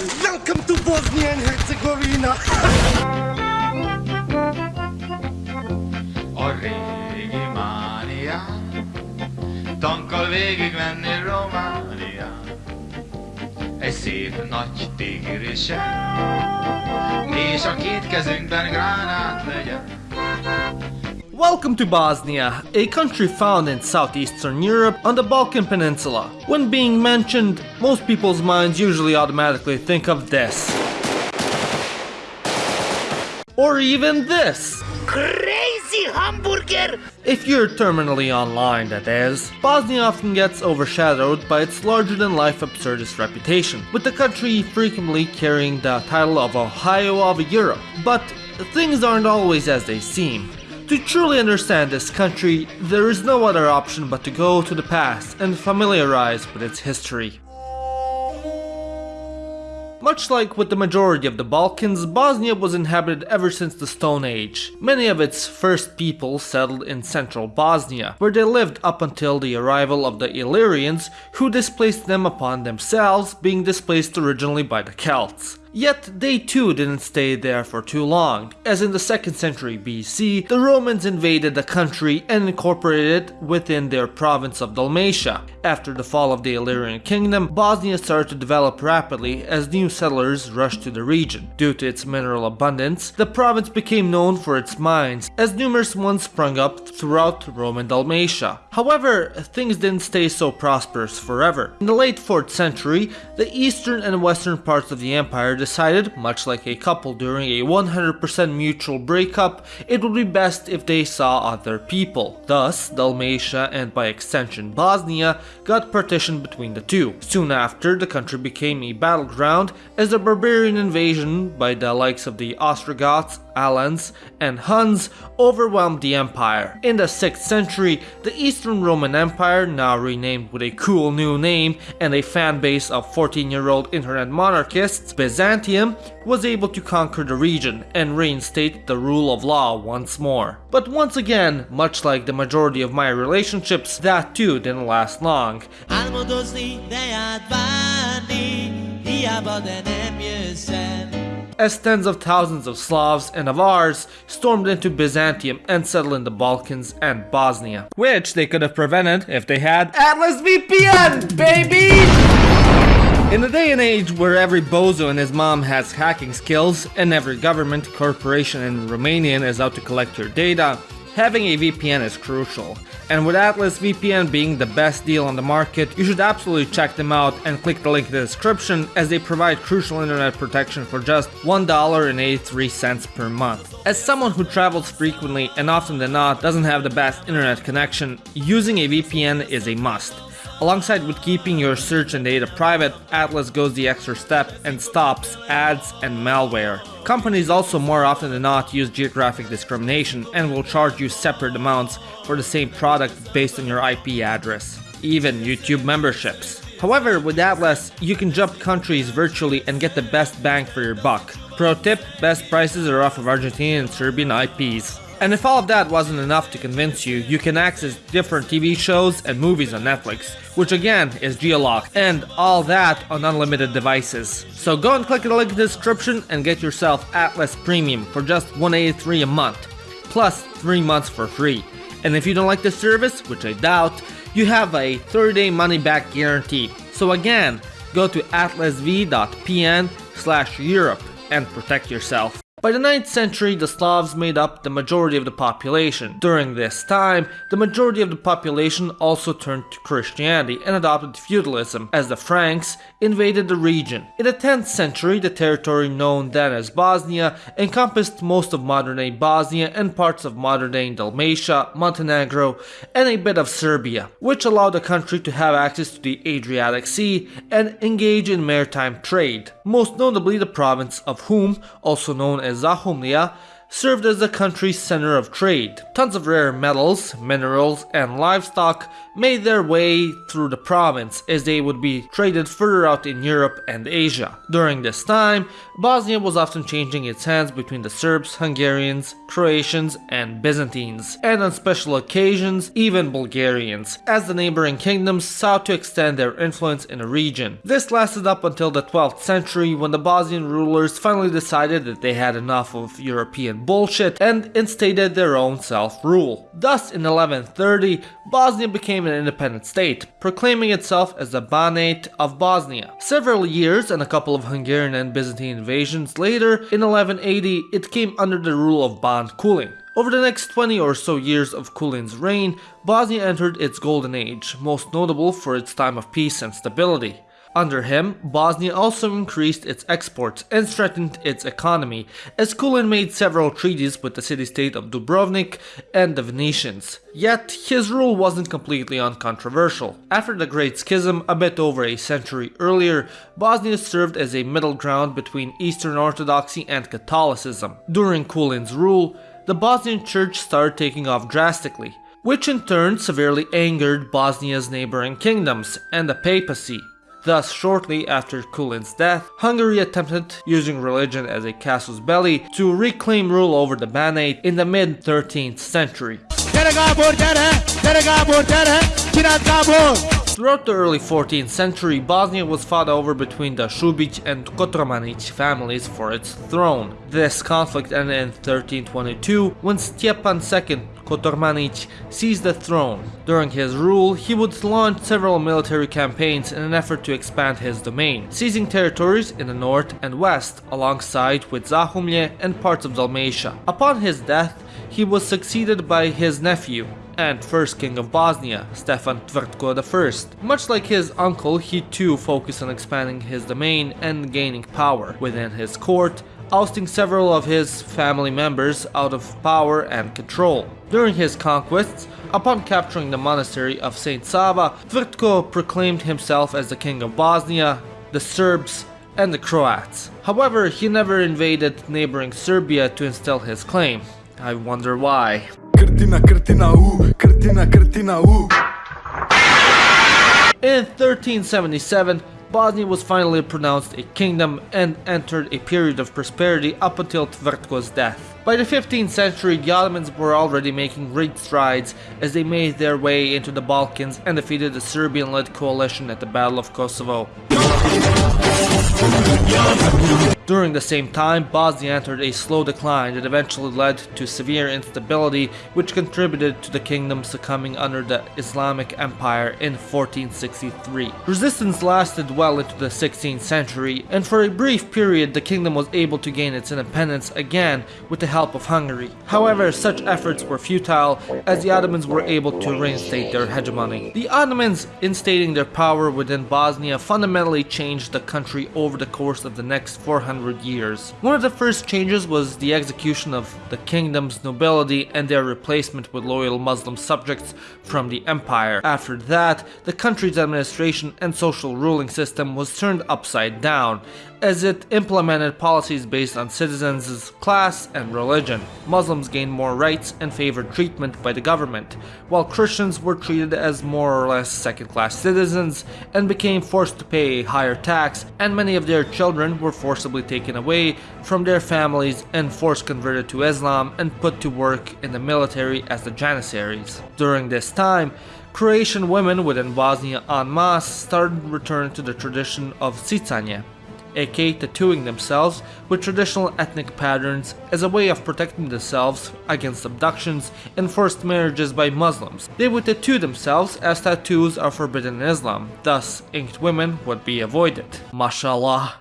Welcome to Bosnia and Herzegovina! A régi mánián Tankkal végigmenni Románián Egy szép nagy tigrisen És a két kezünkben gránát legyen Welcome to Bosnia, a country found in southeastern Europe on the Balkan Peninsula. When being mentioned, most people's minds usually automatically think of this. Or even this. Crazy hamburger! If you're terminally online, that is. Bosnia often gets overshadowed by its larger-than-life absurdist reputation, with the country frequently carrying the title of Ohio of Europe. But things aren't always as they seem. To truly understand this country, there is no other option but to go to the past and familiarize with its history. Much like with the majority of the Balkans, Bosnia was inhabited ever since the Stone Age. Many of its first people settled in central Bosnia, where they lived up until the arrival of the Illyrians, who displaced them upon themselves, being displaced originally by the Celts. Yet they too didn't stay there for too long, as in the 2nd century BC, the Romans invaded the country and incorporated it within their province of Dalmatia. After the fall of the Illyrian kingdom, Bosnia started to develop rapidly as new settlers rushed to the region. Due to its mineral abundance, the province became known for its mines, as numerous ones sprung up throughout Roman Dalmatia. However, things didn't stay so prosperous forever. In the late 4th century, the eastern and western parts of the empire decided, much like a couple during a 100% mutual breakup, it would be best if they saw other people. Thus, Dalmatia and by extension Bosnia got partitioned between the two. Soon after, the country became a battleground as a barbarian invasion by the likes of the Ostrogoths, Alans, and Huns overwhelmed the empire. In the 6th century, the Eastern Roman Empire, now renamed with a cool new name and a fan base of 14-year-old internet monarchists, Byzantium, was able to conquer the region and reinstate the rule of law once more. But once again, much like the majority of my relationships, that too didn't last long. Álmodozni, de járt várni, hiába, de nem jössz el. as tens of thousands of Slavs and Avars stormed into Byzantium and settled in the Balkans and Bosnia. Which they could have prevented if they had Atlas VPN, baby! In a day and age where every bozo and his mom has hacking skills and every government, corporation and Romanian is out to collect your data, having a VPN is crucial. And with Atlas VPN being the best deal on the market, you should absolutely check them out and click the link in the description as they provide crucial internet protection for just $1.83 per month. As someone who travels frequently and often than not doesn't have the best internet connection, using a VPN is a must. Alongside with keeping your search and data private, Atlas goes the extra step and stops ads and malware. Companies also more often than not use geographic discrimination and will charge you separate amounts for the same product based on your IP address. Even YouTube memberships. However, with Atlas, you can jump countries virtually and get the best bang for your buck. Pro tip, best prices are off of Argentinian and Serbian IPs. And if all of that wasn't enough to convince you, you can access different TV shows and movies on Netflix, which again is geolocked, and all that on unlimited devices. So go and click the link in the description and get yourself Atlas Premium for just 183 a month, plus 3 months for free. And if you don't like the service, which I doubt, you have a 30 day money back guarantee. So again, go to atlasv.pn slash Europe and protect yourself. By the 9th century, the Slavs made up the majority of the population. During this time, the majority of the population also turned to Christianity and adopted feudalism, as the Franks invaded the region. In the 10th century, the territory known then as Bosnia encompassed most of modern-day Bosnia and parts of modern-day Dalmatia, Montenegro, and a bit of Serbia, which allowed the country to have access to the Adriatic Sea and engage in maritime trade, most notably the province of Hum, also known as Sachen, ja, served as the country's center of trade. Tons of rare metals, minerals, and livestock made their way through the province as they would be traded further out in Europe and Asia. During this time, Bosnia was often changing its hands between the Serbs, Hungarians, Croatians, and Byzantines, and on special occasions, even Bulgarians, as the neighboring kingdoms sought to extend their influence in the region. This lasted up until the 12th century when the Bosnian rulers finally decided that they had enough of European bullshit and instated their own self-rule. Thus, in 1130, Bosnia became an independent state, proclaiming itself as the Banate of Bosnia. Several years and a couple of Hungarian and Byzantine invasions later, in 1180, it came under the rule of Ban Kulin. Over the next 20 or so years of Kulin's reign, Bosnia entered its golden age, most notable for its time of peace and stability. Under him, Bosnia also increased its exports and strengthened its economy, as Kulin made several treaties with the city-state of Dubrovnik and the Venetians. Yet, his rule wasn't completely uncontroversial. After the Great Schism a bit over a century earlier, Bosnia served as a middle ground between Eastern Orthodoxy and Catholicism. During Kulin's rule, the Bosnian church started taking off drastically, which in turn severely angered Bosnia's neighboring kingdoms and the papacy. Thus, shortly after Kulin's death, Hungary attempted, using religion as a casus belli, to reclaim rule over the Banate in the mid 13th century. Throughout the early 14th century, Bosnia was fought over between the Shubic and Kotromanic families for its throne. This conflict ended in 1322 when Stjepan II Kotromanic seized the throne. During his rule, he would launch several military campaigns in an effort to expand his domain, seizing territories in the north and west, alongside with Zahumlje and parts of Dalmatia. Upon his death, he was succeeded by his nephew, and first king of Bosnia, Stefan Tvrtko I. Much like his uncle, he too focused on expanding his domain and gaining power within his court, ousting several of his family members out of power and control. During his conquests, upon capturing the monastery of St. Sava, Tvrtko proclaimed himself as the king of Bosnia, the Serbs, and the Croats. However, he never invaded neighboring Serbia to instill his claim. I wonder why. Krtina, u. In 1377, Bosnia was finally pronounced a kingdom and entered a period of prosperity up until Tvrtko's death. By the 15th century, the Ottomans were already making great strides as they made their way into the Balkans and defeated the Serbian-led coalition at the Battle of Kosovo. During the same time, Bosnia entered a slow decline that eventually led to severe instability which contributed to the kingdom succumbing under the Islamic Empire in 1463. Resistance lasted well into the 16th century and for a brief period the kingdom was able to gain its independence again with the help of Hungary. However, such efforts were futile as the Ottomans were able to reinstate their hegemony. The Ottomans, instating their power within Bosnia, fundamentally changed the country over the course of the next 400 years. One of the first changes was the execution of the kingdom's nobility and their replacement with loyal Muslim subjects from the empire. After that, the country's administration and social ruling system was turned upside down, as it implemented policies based on citizens' class and religion. Muslims gained more rights and favored treatment by the government, while Christians were treated as more or less second-class citizens and became forced to pay a higher tax, and many of their children were forcibly taken away from their families and forced converted to Islam and put to work in the military as the Janissaries. During this time, Croatian women within Bosnia en masse started returning to the tradition of sicanje, aka tattooing themselves with traditional ethnic patterns as a way of protecting themselves against abductions and forced marriages by Muslims. They would tattoo themselves as tattoos are forbidden in Islam, thus inked women would be avoided. Mashallah.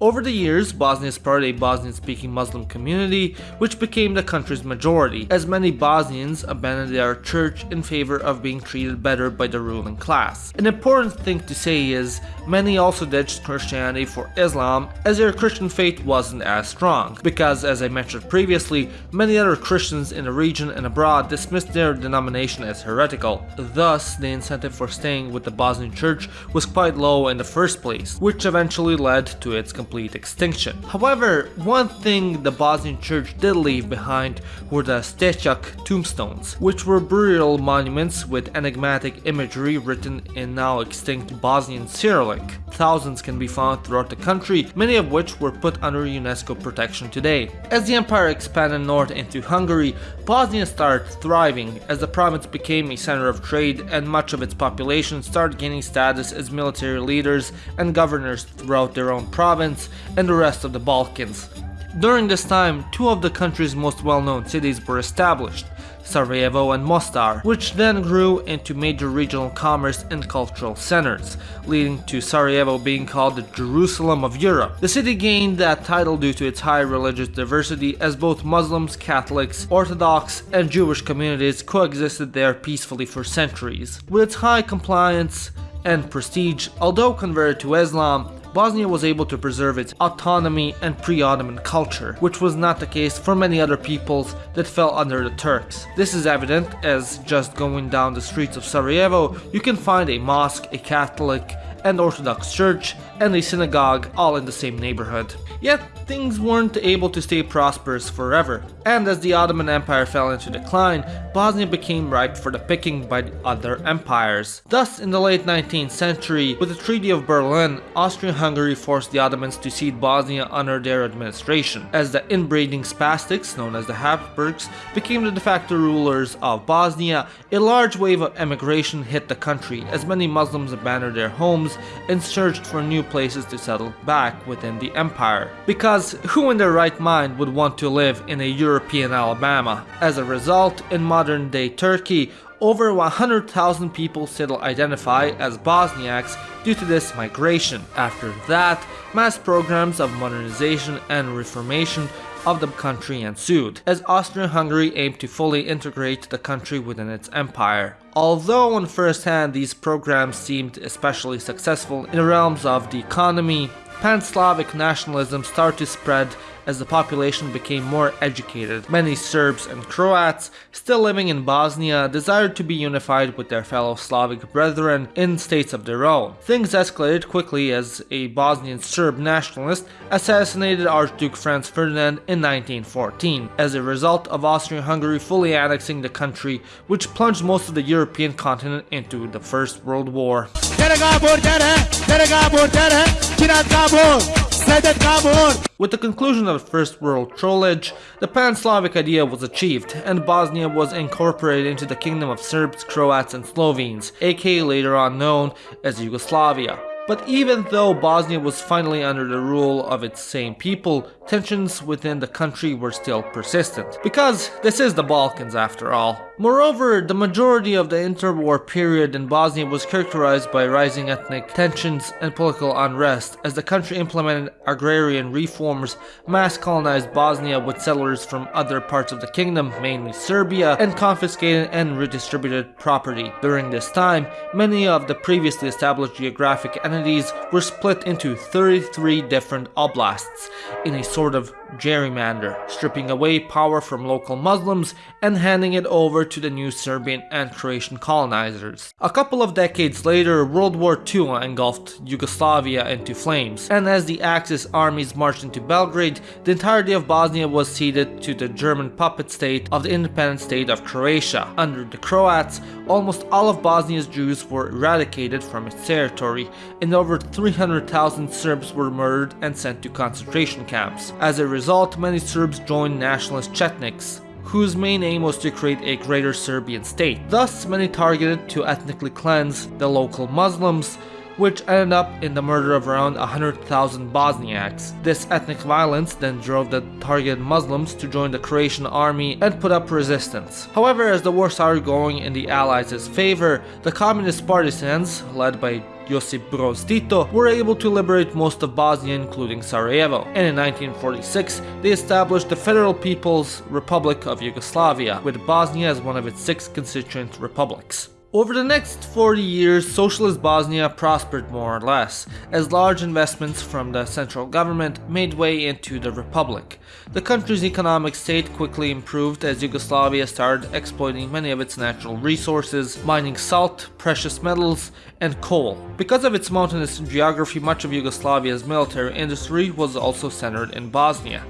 Over the years, Bosnia spread a Bosnian-speaking Muslim community, which became the country's majority, as many Bosnians abandoned their church in favor of being treated better by the ruling class. An important thing to say is, many also ditched Christianity for Islam, as their Christian faith wasn't as strong, because as I mentioned previously, many other Christians in the region and abroad dismissed their denomination as heretical. Thus, the incentive for staying with the Bosnian church was quite low in the first place, which eventually led to its complete extinction. However, one thing the Bosnian church did leave behind were the Stechak tombstones, which were burial monuments with enigmatic imagery written in now extinct Bosnian Cyrillic. Thousands can be found throughout the country, many of which were put under UNESCO protection today. As the empire expanded north into Hungary, Bosnia started thriving as the province became a center of trade and much of its population started gaining status as military leaders and governors throughout their own province and the rest of the Balkans. During this time, two of the country's most well-known cities were established, Sarajevo and Mostar, which then grew into major regional commerce and cultural centers, leading to Sarajevo being called the Jerusalem of Europe. The city gained that title due to its high religious diversity as both Muslims, Catholics, Orthodox, and Jewish communities coexisted there peacefully for centuries. With its high compliance and prestige, although converted to Islam, Bosnia was able to preserve its autonomy and pre-Ottoman culture, which was not the case for many other peoples that fell under the Turks. This is evident as just going down the streets of Sarajevo, you can find a mosque, a Catholic, and Orthodox church, and a synagogue all in the same neighborhood. Yet, things weren't able to stay prosperous forever, and as the Ottoman Empire fell into decline, Bosnia became ripe for the picking by the other empires. Thus, in the late 19th century, with the Treaty of Berlin, Austria-Hungary forced the Ottomans to cede Bosnia under their administration, as the inbreeding spastics, known as the Habsburgs, became the de facto rulers of Bosnia, a large wave of emigration hit the country as many Muslims abandoned their homes and searched for new places to settle back within the empire. Because who in their right mind would want to live in a European Alabama? As a result, in modern day Turkey, over 100,000 people still identify as Bosniaks due to this migration. After that, mass programs of modernization and reformation of the country ensued, as Austria-Hungary aimed to fully integrate the country within its empire. Although on first hand these programs seemed especially successful in the realms of the economy, Pan-Slavic nationalism started to spread as the population became more educated. Many Serbs and Croats, still living in Bosnia, desired to be unified with their fellow Slavic brethren in states of their own. Things escalated quickly as a Bosnian Serb nationalist assassinated Archduke Franz Ferdinand in 1914, as a result of Austria-Hungary fully annexing the country, which plunged most of the European continent into the First World War. With the conclusion of the First World Trollage, the Pan-Slavic idea was achieved, and Bosnia was incorporated into the Kingdom of Serbs, Croats and Slovenes, aka later on known as Yugoslavia. But even though Bosnia was finally under the rule of its same people, tensions within the country were still persistent. Because this is the Balkans after all. Moreover, the majority of the interwar period in Bosnia was characterized by rising ethnic tensions and political unrest as the country implemented agrarian reforms, mass colonized Bosnia with settlers from other parts of the kingdom, mainly Serbia, and confiscated and redistributed property. During this time, many of the previously established geographic entities were split into 33 different oblasts in a sort of gerrymander, stripping away power from local Muslims and handing it over to the new Serbian and Croatian colonizers. A couple of decades later, World War II engulfed Yugoslavia into flames, and as the Axis armies marched into Belgrade, the entirety of Bosnia was ceded to the German puppet state of the independent state of Croatia. Under the Croats, almost all of Bosnia's Jews were eradicated from its territory, and over 300,000 Serbs were murdered and sent to concentration camps. As a result, many Serbs joined nationalist Chetniks, whose main aim was to create a greater Serbian state. Thus, many targeted to ethnically cleanse the local Muslims, which ended up in the murder of around 100,000 Bosniaks. This ethnic violence then drove the targeted Muslims to join the Croatian army and put up resistance. However, as the war started going in the Allies' favor, the communist partisans, led by Josip Broz Tito, were able to liberate most of Bosnia including Sarajevo, and in 1946 they established the Federal People's Republic of Yugoslavia, with Bosnia as one of its six constituent republics. Over the next 40 years, socialist Bosnia prospered more or less, as large investments from the central government made way into the republic. The country's economic state quickly improved as Yugoslavia started exploiting many of its natural resources, mining salt, precious metals, and coal. Because of its mountainous geography, much of Yugoslavia's military industry was also centered in Bosnia.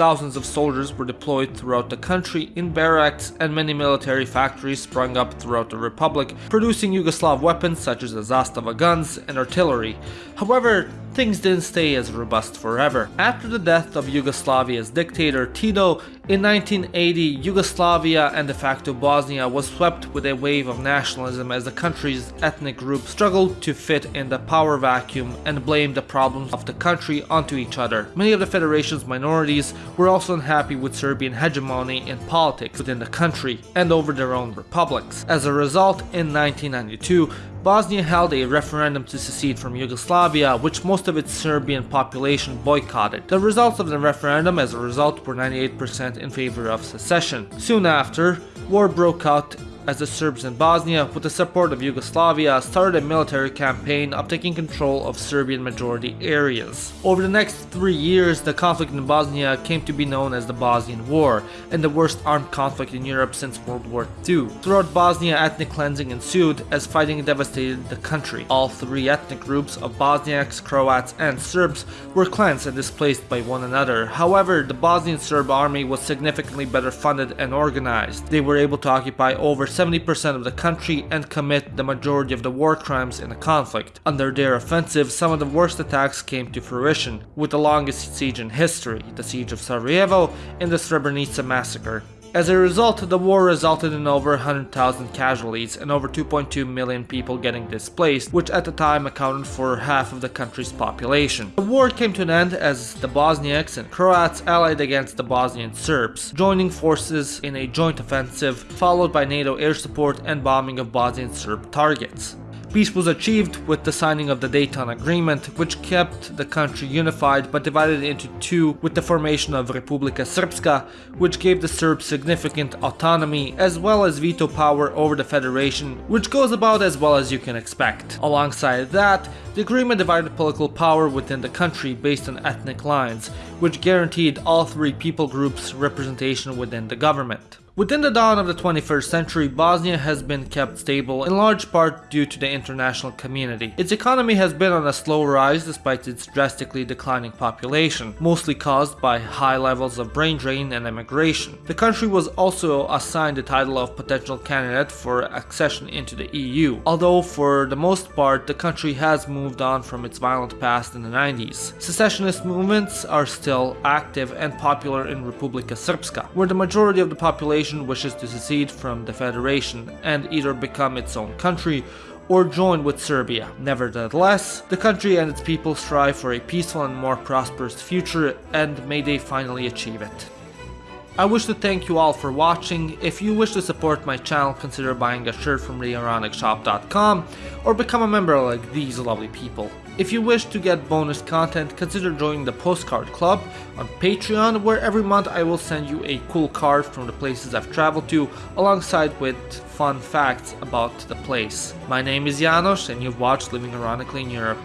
Thousands of soldiers were deployed throughout the country in barracks and many military factories sprung up throughout the republic, producing Yugoslav weapons such as the Zastava guns and artillery. However, things didn't stay as robust forever. After the death of Yugoslavia's dictator Tito in 1980, Yugoslavia and de facto Bosnia was swept with a wave of nationalism as the country's ethnic groups struggled to fit in the power vacuum and blamed the problems of the country onto each other. Many of the federation's minorities were also unhappy with Serbian hegemony in politics within the country and over their own republics. As a result, in 1992, Bosnia held a referendum to secede from Yugoslavia, which most of its Serbian population boycotted. The results of the referendum as a result were 98% in favor of secession. Soon after, war broke out as the Serbs in Bosnia, with the support of Yugoslavia, started a military campaign of taking control of Serbian majority areas. Over the next three years, the conflict in Bosnia came to be known as the Bosnian War, and the worst armed conflict in Europe since World War II. Throughout Bosnia, ethnic cleansing ensued as fighting devastated the country. All three ethnic groups of Bosniaks, Croats, and Serbs were cleansed and displaced by one another. However, the Bosnian Serb army was significantly better funded and organized. They were able to occupy over 70% of the country and commit the majority of the war crimes in the conflict. Under their offensive, some of the worst attacks came to fruition, with the longest siege in history, the Siege of Sarajevo and the Srebrenica massacre. As a result, the war resulted in over 100,000 casualties and over 2.2 million people getting displaced, which at the time accounted for half of the country's population. The war came to an end as the Bosniaks and Croats allied against the Bosnian Serbs, joining forces in a joint offensive, followed by NATO air support and bombing of Bosnian Serb targets. Peace was achieved with the signing of the Dayton Agreement, which kept the country unified but divided into two with the formation of Republika Srpska, which gave the Serbs significant autonomy as well as veto power over the federation, which goes about as well as you can expect. Alongside that, the agreement divided political power within the country based on ethnic lines, which guaranteed all three people groups representation within the government. Within the dawn of the 21st century, Bosnia has been kept stable in large part due to the international community. Its economy has been on a slow rise despite its drastically declining population, mostly caused by high levels of brain drain and emigration. The country was also assigned the title of potential candidate for accession into the EU, although for the most part the country has moved on from its violent past in the 90s. Secessionist movements are still active and popular in Republika Srpska, where the majority of the population wishes to secede from the Federation and either become its own country or join with Serbia. Nevertheless, the country and its people strive for a peaceful and more prosperous future and may they finally achieve it. I wish to thank you all for watching. If you wish to support my channel, consider buying a shirt from ReaRonicShop.com or become a member like these lovely people. If you wish to get bonus content, consider joining the Postcard Club on Patreon, where every month I will send you a cool card from the places I've traveled to, alongside with fun facts about the place. My name is Janos, and you've watched Living Ironically in Europe.